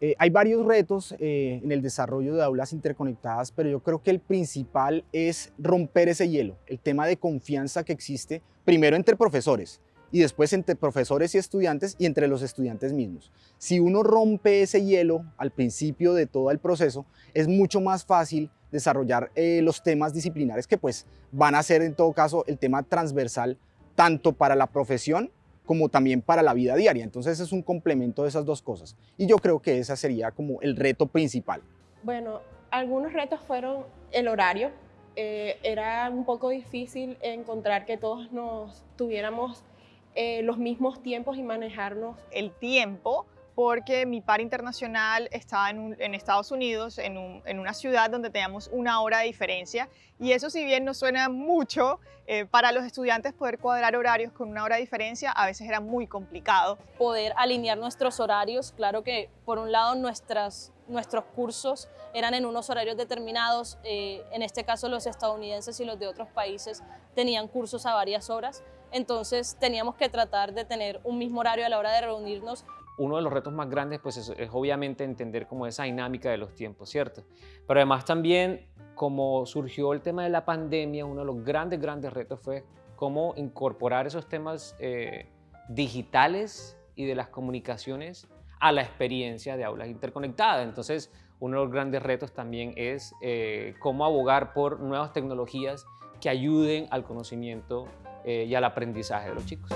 Eh, hay varios retos eh, en el desarrollo de aulas interconectadas, pero yo creo que el principal es romper ese hielo, el tema de confianza que existe primero entre profesores y después entre profesores y estudiantes y entre los estudiantes mismos. Si uno rompe ese hielo al principio de todo el proceso, es mucho más fácil desarrollar eh, los temas disciplinares que pues van a ser en todo caso el tema transversal tanto para la profesión como también para la vida diaria. Entonces es un complemento de esas dos cosas. Y yo creo que ese sería como el reto principal. Bueno, algunos retos fueron el horario. Eh, era un poco difícil encontrar que todos nos tuviéramos eh, los mismos tiempos y manejarnos. El tiempo porque mi par internacional estaba en, Estados Unidos, en, una ciudad donde teníamos una hora de diferencia y eso si bien no suena mucho, eh, para los estudiantes poder cuadrar horarios con una hora de diferencia a veces era muy complicado. Poder alinear nuestros horarios, claro que por un lado nuestras, nuestros cursos eran en unos horarios determinados, eh, en este caso los estadounidenses y los de otros países tenían cursos a varias horas, entonces teníamos que tratar de tener un mismo horario a la hora de reunirnos uno de los retos más grandes pues es, obviamente entender como esa dinámica de los tiempos, ¿cierto? Pero además también como surgió el tema de la pandemia, uno de los grandes, grandes retos fue cómo incorporar esos temas eh, digitales y de las comunicaciones a la experiencia de aulas interconectadas. Entonces, uno de los grandes retos también es eh, cómo abogar por nuevas tecnologías que ayuden al conocimiento eh, y al aprendizaje de los chicos.